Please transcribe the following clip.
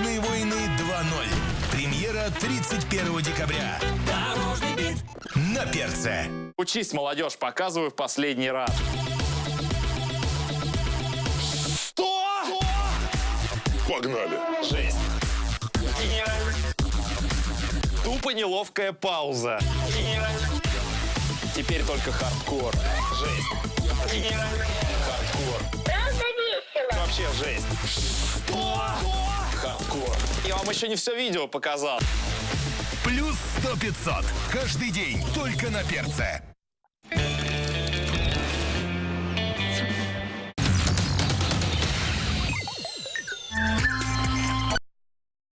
«Дорожные войны 2.0». Премьера 31 декабря. Дорожный бит. На перце. Учись, молодежь, показываю в последний раз. Что? Погнали. Жесть. Тупо неловкая пауза. Теперь только хардкор. Жесть. Хардкор. Правда весело. Вообще жесть. Что? Я вам еще не все видео показал. Плюс 100 500. Каждый день только на перце.